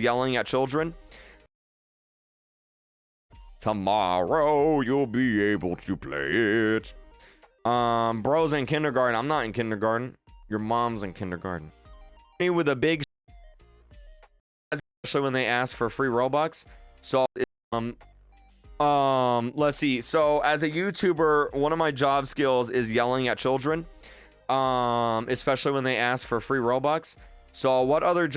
yelling at children. Tomorrow you'll be able to play it. Um, bro's in kindergarten. I'm not in kindergarten. Your mom's in kindergarten. Me with a big, especially when they ask for free Robux. So, um, um, let's see. So, as a YouTuber, one of my job skills is yelling at children. Um, especially when they ask for free Robux. So, what other job?